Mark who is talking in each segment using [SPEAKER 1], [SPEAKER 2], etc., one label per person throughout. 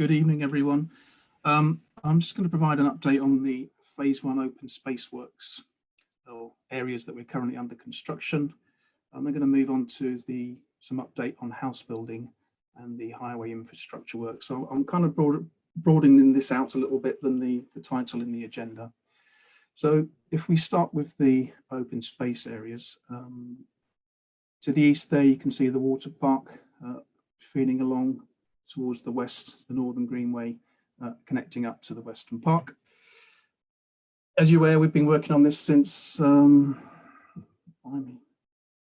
[SPEAKER 1] good evening, everyone. Um, I'm just going to provide an update on the phase one open space works or areas that we're currently under construction. I'm going to move on to the some update on house building and the highway infrastructure work. So I'm kind of broad, broadening this out a little bit than the, the title in the agenda. So if we start with the open space areas, um, to the east there you can see the water park uh, feeding along towards the west, the Northern Greenway, uh, connecting up to the Western Park. As you're aware, we've been working on this since um,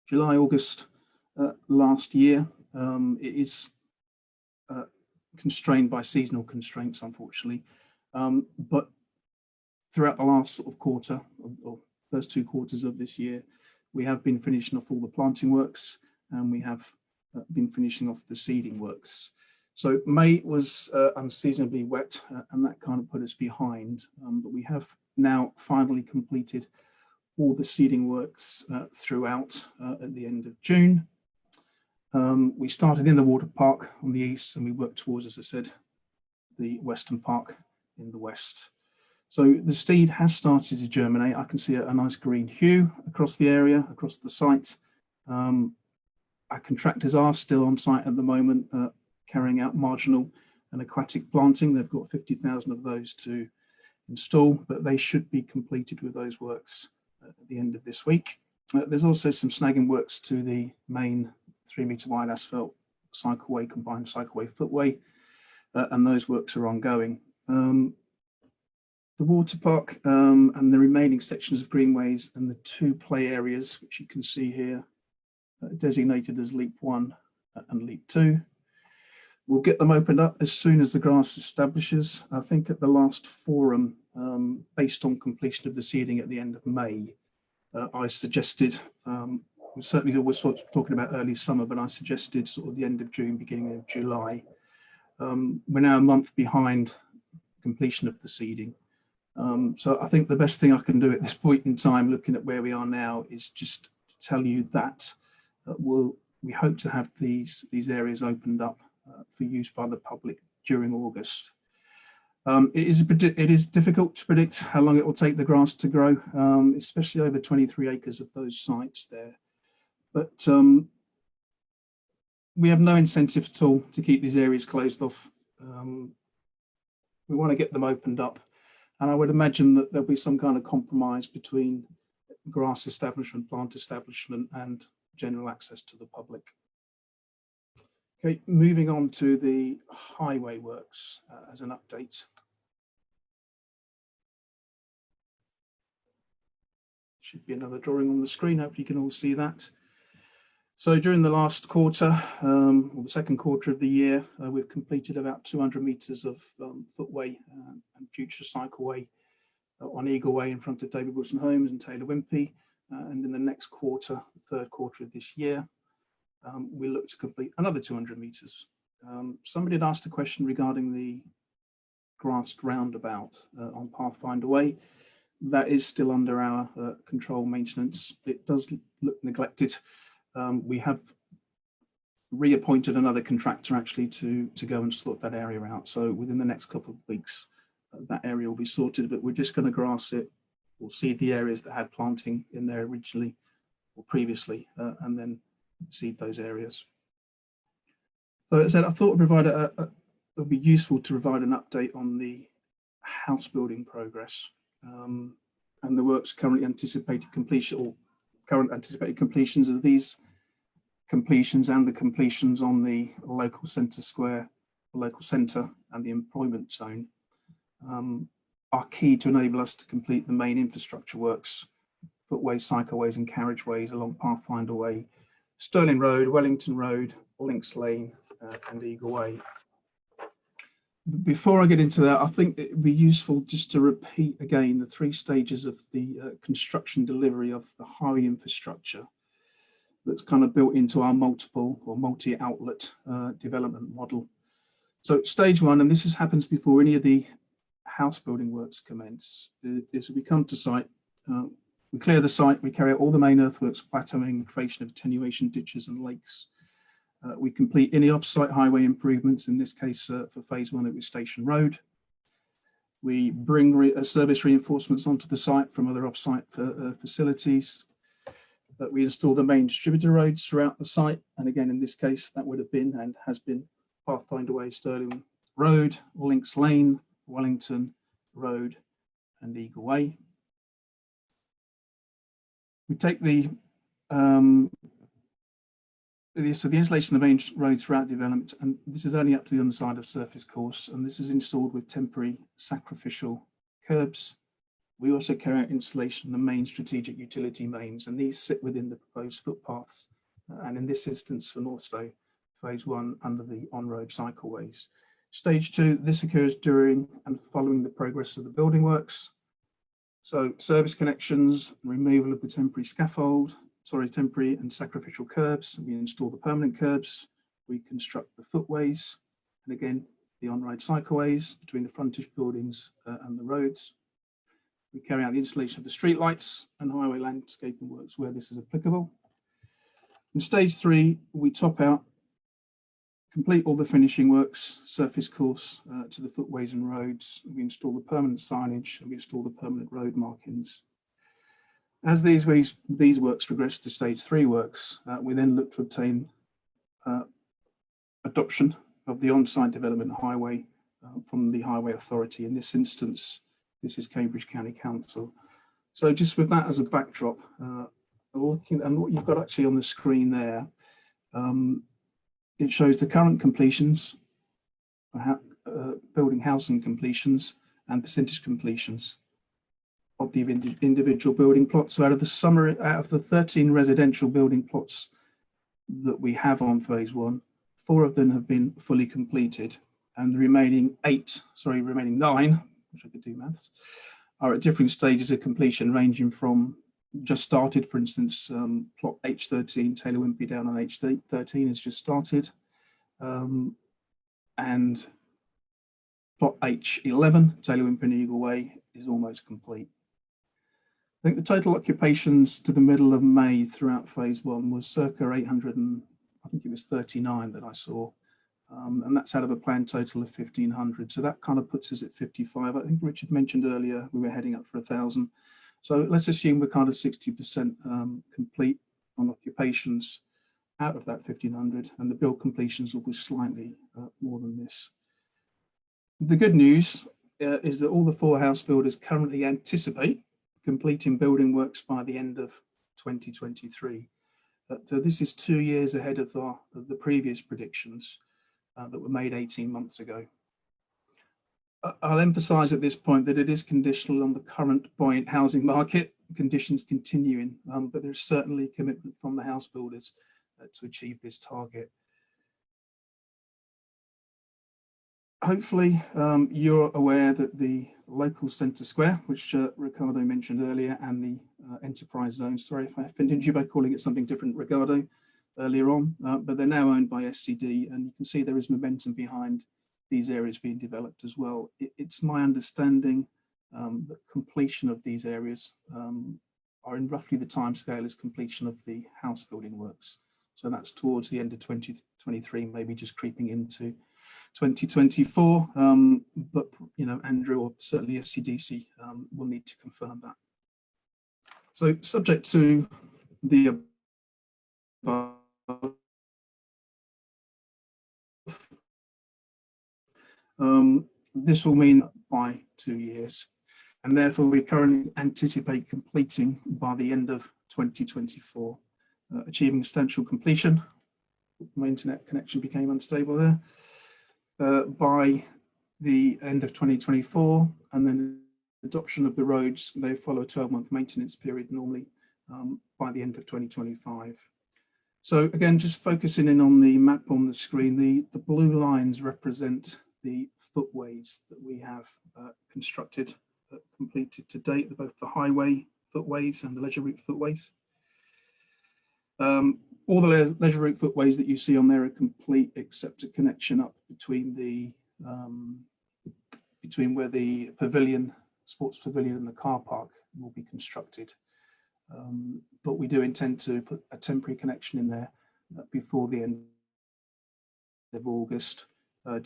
[SPEAKER 1] July, August uh, last year. Um, it is uh, constrained by seasonal constraints, unfortunately. Um, but throughout the last sort of quarter, or, first two quarters of this year, we have been finishing off all the planting works and we have uh, been finishing off the seeding works. So May was uh, unseasonably wet uh, and that kind of put us behind, um, but we have now finally completed all the seeding works uh, throughout uh, at the end of June. Um, we started in the water park on the east and we worked towards, as I said, the Western Park in the west. So the seed has started to germinate. I can see a, a nice green hue across the area, across the site. Um, our contractors are still on site at the moment, uh, carrying out marginal and aquatic planting. They've got 50,000 of those to install, but they should be completed with those works at the end of this week. Uh, there's also some snagging works to the main three metre wide asphalt cycleway, combined cycleway footway, uh, and those works are ongoing. Um, the water park um, and the remaining sections of greenways and the two play areas, which you can see here, uh, designated as LEAP 1 and LEAP 2, We'll get them opened up as soon as the grass establishes. I think at the last forum, um, based on completion of the seeding at the end of May, uh, I suggested, um, we certainly was talking about early summer, but I suggested sort of the end of June, beginning of July. Um, we're now a month behind completion of the seeding. Um, so I think the best thing I can do at this point in time, looking at where we are now, is just to tell you that uh, we'll, we hope to have these, these areas opened up uh, for use by the public during August. Um, it, is, it is difficult to predict how long it will take the grass to grow, um, especially over 23 acres of those sites there. But um, we have no incentive at all to keep these areas closed off. Um, we want to get them opened up. And I would imagine that there'll be some kind of compromise between grass establishment, plant establishment and general access to the public. Okay, moving on to the highway works uh, as an update. Should be another drawing on the screen, hopefully you can all see that. So during the last quarter, um, or the second quarter of the year, uh, we've completed about 200 metres of um, footway uh, and future cycleway uh, on Eagle Way in front of David Wilson Homes and Taylor Wimpey. Uh, and in the next quarter, the third quarter of this year, um, we look to complete another 200 meters. Um, somebody had asked a question regarding the grassed roundabout uh, on Pathfinder Way. That is still under our uh, control maintenance. It does look neglected. Um, we have reappointed another contractor actually to, to go and sort that area out. So within the next couple of weeks, uh, that area will be sorted, but we're just going to grass it We'll seed the areas that had planting in there originally or previously, uh, and then seed those areas. So as I said, I thought provide a, a, it would be useful to provide an update on the house building progress um, and the works currently anticipated completion or current anticipated completions of these completions and the completions on the local centre square, local centre and the employment zone um, are key to enable us to complete the main infrastructure works, footways, cycleways and carriageways along Pathfinder Way Stirling Road, Wellington Road, Links Lane uh, and Eagle Way. Before I get into that, I think it would be useful just to repeat again the three stages of the uh, construction delivery of the highway infrastructure that's kind of built into our multiple or multi-outlet uh, development model. So stage one, and this happens before any of the house building works commence, is we come to site, uh, we clear the site, we carry out all the main earthworks, plateauing, creation of attenuation ditches and lakes. Uh, we complete any off-site highway improvements, in this case uh, for phase one it was Station Road. We bring re uh, service reinforcements onto the site from other off-site uh, facilities. we install the main distributor roads throughout the site. And again, in this case, that would have been and has been Pathfinder Way, Stirling Road, Links Lane, Wellington Road and Eagle Way. We take the um, so the installation of the main roads throughout development, and this is only up to the underside of surface course, and this is installed with temporary sacrificial curbs. We also carry out installation of the main strategic utility mains, and these sit within the proposed footpaths. And in this instance for Northstowe, phase one under the on-road cycleways. Stage two, this occurs during and following the progress of the building works. So service connections, removal of the temporary scaffold, sorry, temporary and sacrificial curbs. We install the permanent curbs. We construct the footways. And again, the on-road cycleways between the frontage buildings uh, and the roads. We carry out the installation of the street lights and highway landscaping works where this is applicable. In stage three, we top out, complete all the finishing works, surface course uh, to the footways and roads. We install the permanent signage and we install the permanent road markings. As these, ways, these works progress to stage three works, uh, we then look to obtain uh, adoption of the on-site development highway uh, from the Highway Authority. In this instance, this is Cambridge County Council. So just with that as a backdrop, uh, looking and what you've got actually on the screen there, um, it shows the current completions, uh, building housing completions and percentage completions of the individual building plots. So out of the summer, out of the 13 residential building plots that we have on phase one, four of them have been fully completed and the remaining eight, sorry, remaining nine, which I could do maths, are at different stages of completion ranging from just started, for instance, um, plot H13, Taylor Wimpey down on H13 has just started. Um, and plot H11, Taylor Wimpey Eagle Way is almost complete. I think the total occupations to the middle of May throughout phase one was circa 800 and I think it was 39 that I saw. Um, and that's out of a planned total of 1500. So that kind of puts us at 55. I think Richard mentioned earlier we were heading up for a thousand. So let's assume we're kind of 60% um, complete on occupations out of that 1500 and the build completions will be slightly uh, more than this. The good news uh, is that all the four house builders currently anticipate completing building works by the end of 2023. But uh, this is two years ahead of the, of the previous predictions uh, that were made 18 months ago. I'll emphasise at this point that it is conditional on the current buoyant housing market conditions continuing, um, but there's certainly commitment from the house builders uh, to achieve this target. hopefully um, you're aware that the local centre square, which uh, Ricardo mentioned earlier, and the uh, enterprise zone, sorry if I offended you by calling it something different, Ricardo, earlier on, uh, but they're now owned by SCD and you can see there is momentum behind these areas being developed as well. It, it's my understanding um, that completion of these areas um, are in roughly the time scale as completion of the house building works. So that's towards the end of 2023, maybe just creeping into 2024. Um, but, you know, Andrew or certainly SCDC um, will need to confirm that. So subject to the above, um, this will mean by two years. And therefore we currently anticipate completing by the end of 2024 uh, achieving substantial completion. My internet connection became unstable there. Uh, by the end of 2024 and then adoption of the roads, they follow a 12 month maintenance period normally um, by the end of 2025. So again, just focusing in on the map on the screen, the, the blue lines represent the footways that we have uh, constructed, uh, completed to date, both the highway footways and the leisure route footways. Um, all the le leisure route footways that you see on there are complete except a connection up between the um, between where the pavilion, sports pavilion and the car park will be constructed. Um, but we do intend to put a temporary connection in there uh, before the end of August uh,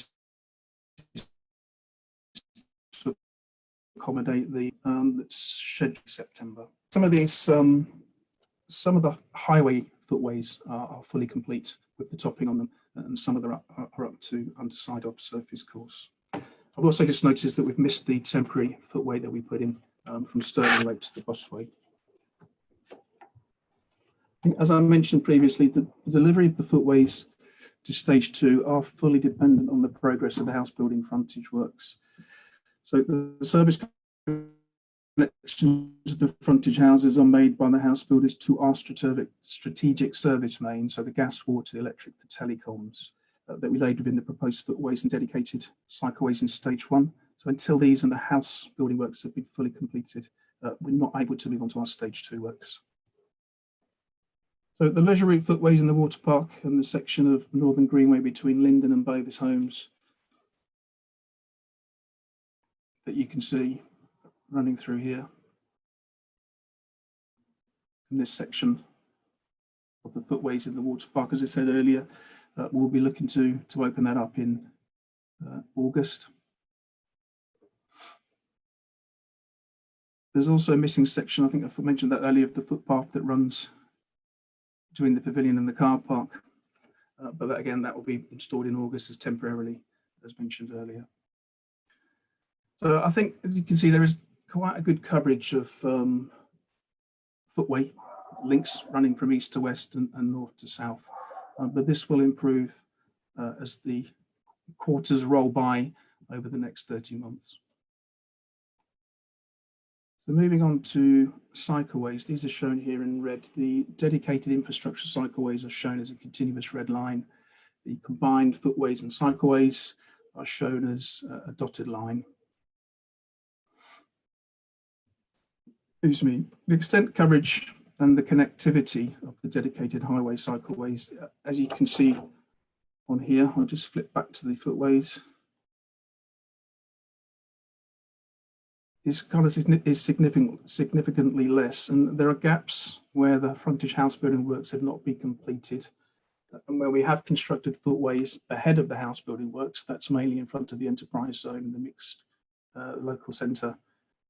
[SPEAKER 1] to accommodate the um, scheduled September. Some of these, um, some of the highway footways are, are, fully complete with the topping on them, and some of them are, are up to underside of surface course. I've also just noticed that we've missed the temporary footway that we put in um, from Stirling Road to the busway. As I mentioned previously, the, the delivery of the footways to stage two are fully dependent on the progress of the house building frontage works. So the service connections of the frontage houses are made by the house builders to our strategic, service main, so the gas, water, the electric, the telecoms uh, that we laid within the proposed footways and dedicated cycleways in stage one. So until these and the house building works have been fully completed, uh, we're not able to move on to our stage two works. So the leisure route footways in the water park and the section of Northern Greenway between Linden and Bovis Homes that you can see running through here. In this section of the footways in the water park, as I said earlier, uh, we'll be looking to, to open that up in uh, August. There's also a missing section, I think I mentioned that earlier, of the footpath that runs between the pavilion and the car park. Uh, but that, again, that will be installed in August as temporarily, as mentioned earlier. So I think, as you can see, there is quite a good coverage of um, footway links running from east to west and, and north to south. Uh, but this will improve uh, as the quarters roll by over the next 30 months. So moving on to cycleways, these are shown here in red. The dedicated infrastructure cycleways are shown as a continuous red line. The combined footways and cycleways are shown as a dotted line. Excuse me, the extent coverage and the connectivity of the dedicated highway cycleways, as you can see on here, I'll just flip back to the footways. Is kind of is significant, significantly less. And there are gaps where the frontage house building works have not been completed and where we have constructed footways ahead of the house building works, that's mainly in front of the enterprise zone the mixed uh, local centre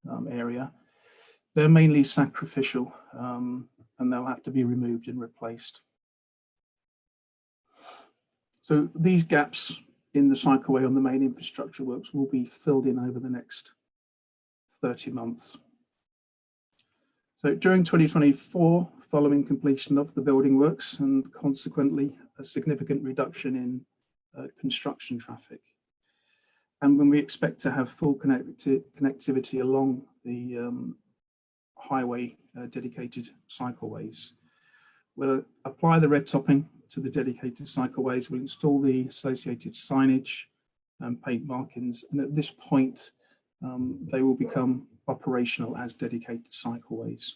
[SPEAKER 1] um, area. They're mainly sacrificial um, and they'll have to be removed and replaced. So these gaps in the cycleway on the main infrastructure works will be filled in over the next 30 months. So during 2024, following completion of the building works and consequently a significant reduction in uh, construction traffic. And when we expect to have full connecti connectivity along the um, highway uh, dedicated cycleways, we'll apply the red topping to the dedicated cycleways, we'll install the associated signage and paint markings. And at this point, um, they will become operational as dedicated cycleways.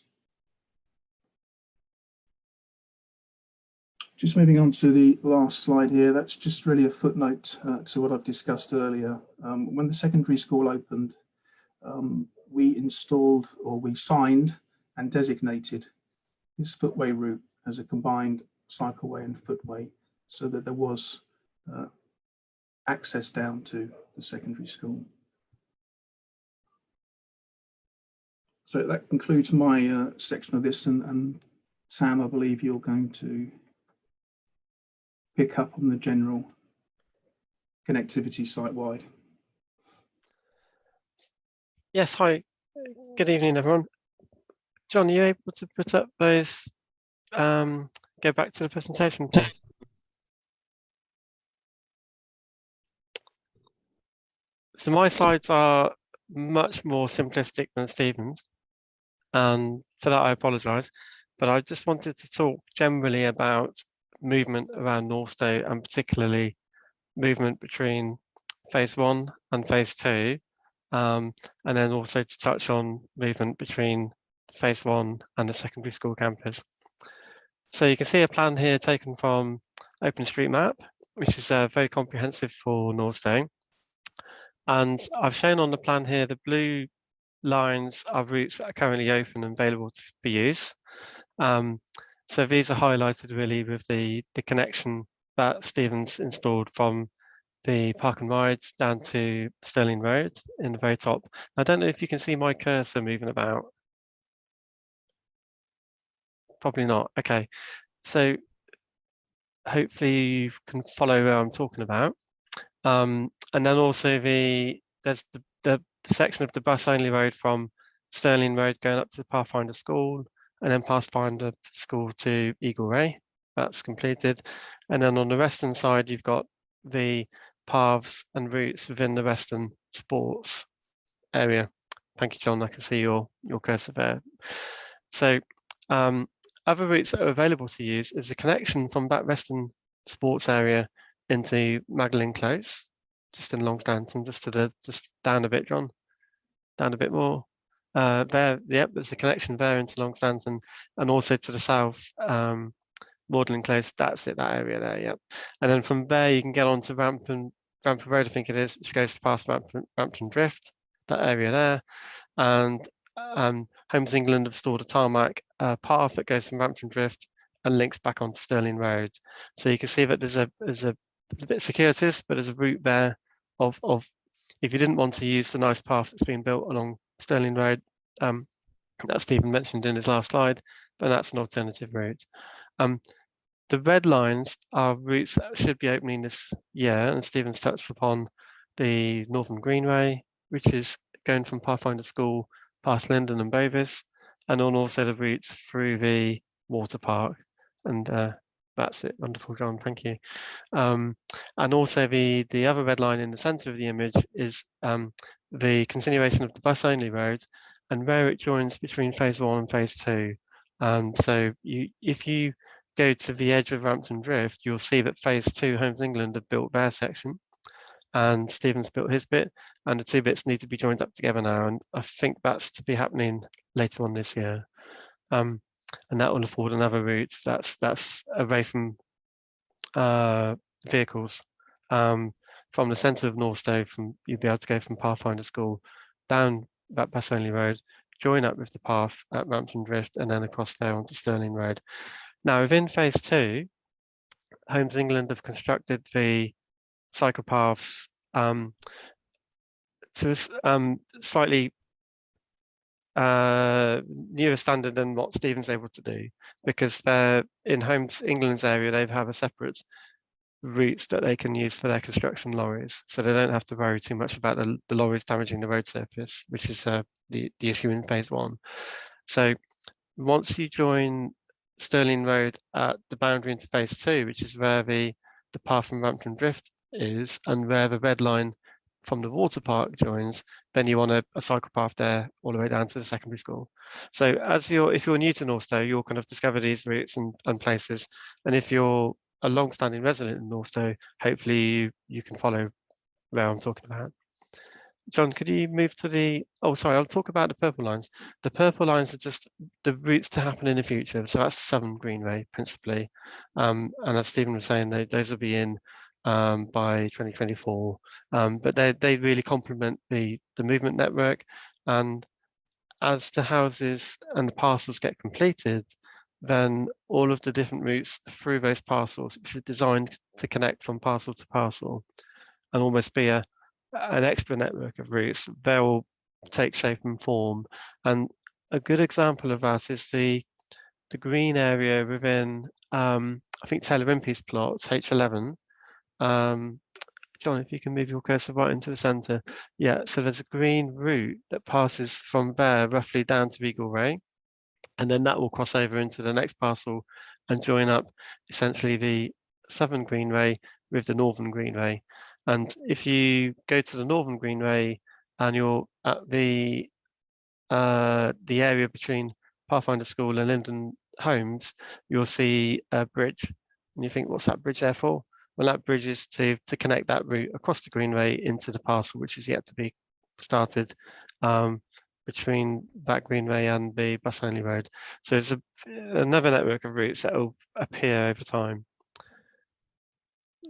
[SPEAKER 1] Just moving on to the last slide here, that's just really a footnote uh, to what I've discussed earlier. Um, when the secondary school opened, um, we installed or we signed and designated this footway route as a combined cycleway and footway so that there was uh, access down to the secondary school. So that concludes my uh, section of this and, and Sam, I believe you're going to pick up on the general connectivity site-wide.
[SPEAKER 2] Yes, hi. Good evening, everyone. John, are you able to put up those, um, go back to the presentation? So my slides are much more simplistic than Stephen's and for that I apologise. But I just wanted to talk generally about movement around Northstowe and particularly movement between phase one and phase two, um, and then also to touch on movement between phase one and the secondary school campus. So you can see a plan here taken from OpenStreetMap, which is uh, very comprehensive for Northstowe. And I've shown on the plan here the blue lines are routes that are currently open and available for use. Um, so these are highlighted really with the, the connection that Stephen's installed from the park and rides down to Stirling Road in the very top. I don't know if you can see my cursor moving about. Probably not. Okay, so hopefully you can follow where I'm talking about. Um, and then also the there's the, the, the section of the bus only road from Stirling Road going up to the Pathfinder School and then Pathfinder School to Eagle Way. That's completed. And then on the western side, you've got the paths and routes within the Western Sports area. Thank you, John. I can see your, your cursor there. So um, other routes that are available to use is a connection from that Western Sports area into Magdalen Close, just in Longstanton, just to the just down a bit, John, down a bit more. Uh, there, yep, there's a connection there into long Longstanton, and also to the south, um, Close. That's it, that area there, yep. And then from there, you can get on to Rampton, Rampton Road, I think it is, which goes past Rampton, Rampton Drift, that area there, and um, Homes England have stored a tarmac uh, path that goes from Rampton Drift and links back onto Stirling Road. So you can see that there's a there's a, a bit circuitous, but there's a route there of of if you didn't want to use the nice path that's been built along Stirling Road, um, that Stephen mentioned in his last slide, but that's an alternative route. Um, the red lines are routes that should be opening this year, and Stephen's touched upon the Northern Greenway, which is going from Pathfinder School past Linden and Bovis, and on also the routes through the water park. And uh, that's it. Wonderful, John. Thank you. Um, and also the the other red line in the centre of the image is um, the continuation of the bus only road and where it joins between phase one and phase two. Um, so you, if you go to the edge of Rampton Drift, you'll see that phase two Homes England have built their section and Stephen's built his bit and the two bits need to be joined up together now. And I think that's to be happening later on this year. Um, and that will afford another route that's that's away from uh, vehicles. Um, from the centre of Northstowe, from you'll be able to go from Pathfinder School down that bus only road, join up with the path at Rampton Drift, and then across there onto Stirling Road. Now, within phase two, Homes England have constructed the cycle paths um, to um, slightly uh, newer standard than what Stephen's able to do, because they're in Homes England's area, they have a separate routes that they can use for their construction lorries. So they don't have to worry too much about the, the lorries damaging the road surface, which is uh, the, the issue in phase one. So once you join Stirling Road at the boundary into phase two, which is where the, the path from Rampton Drift is and where the red line from the water park joins, then you want a, a, cycle path there all the way down to the secondary school. So as you're, if you're new to Northstowe, you'll kind of discover these routes and, and places. And if you're a long-standing resident in Northstowe, hopefully you, you can follow where I'm talking about. John, could you move to the, oh, sorry, I'll talk about the purple lines. The purple lines are just the routes to happen in the future. So that's the Southern Greenway principally. Um, and as Stephen was saying, they, those will be in um, by 2024. Um, but they, they really complement the, the movement network. And as the houses and the parcels get completed, then all of the different routes through those parcels, which are designed to connect from parcel to parcel and almost be a, an extra network of routes, they'll take shape and form. And a good example of that is the the green area within, um, I think Taylor Wimpey's plot, H11, um, John, if you can move your cursor right into the center. Yeah, so there's a green route that passes from there roughly down to Eagle Way. And then that will cross over into the next parcel and join up essentially the Southern Greenway with the Northern Greenway. And if you go to the Northern Greenway and you're at the uh, the area between Pathfinder School and Linden Homes, you'll see a bridge. And you think, what's that bridge there for? Well, that bridge is to, to connect that route across the Greenway into the parcel, which is yet to be started um, between that Greenway and the bus only road. So it's a, another network of routes that will appear over time.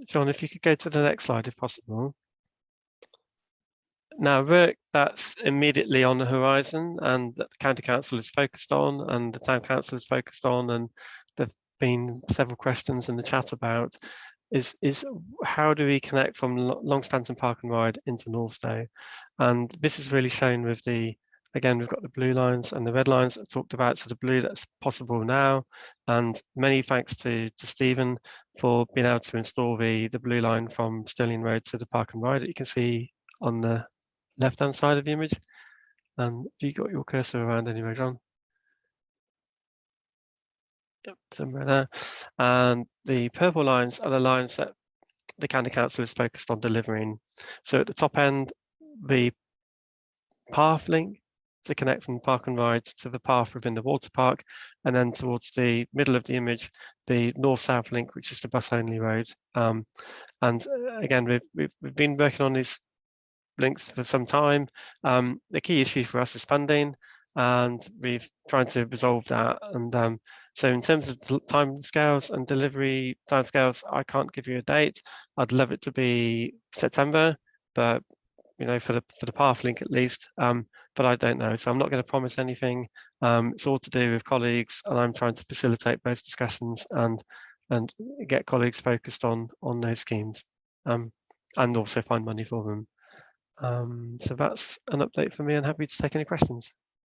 [SPEAKER 2] John, if you could go to the next slide, if possible. Now, work that's immediately on the horizon and that the County Council is focused on and the Town Council is focused on and there've been several questions in the chat about is is how do we connect from Lo- Longstanton Park and Ride into Northstowe? And this is really shown with the again we've got the blue lines and the red lines I talked about. So the blue that's possible now, and many thanks to to Stephen for being able to install the the blue line from Stirling Road to the Park and Ride that you can see on the left hand side of the image. And you got your cursor around anyway, John? Yep, somewhere there. And the purple lines are the lines that the county council is focused on delivering. So at the top end, the path link to connect from park and ride to the path within the water park, and then towards the middle of the image, the north-south link, which is the bus-only road. Um, and uh, again, we've, we've, we've been working on these links for some time. Um, the key issue for us is funding, and we've tried to resolve that. And um, so in terms of time scales and delivery time scales, I can't give you a date. I'd love it to be September, but you know, for the for the path link at least. Um, but I don't know, so I'm not going to promise anything. Um, it's all to do with colleagues, and I'm trying to facilitate those discussions and and get colleagues focused on on those schemes, um, and also find money for them. Um, so that's an update for me, and happy to take any questions.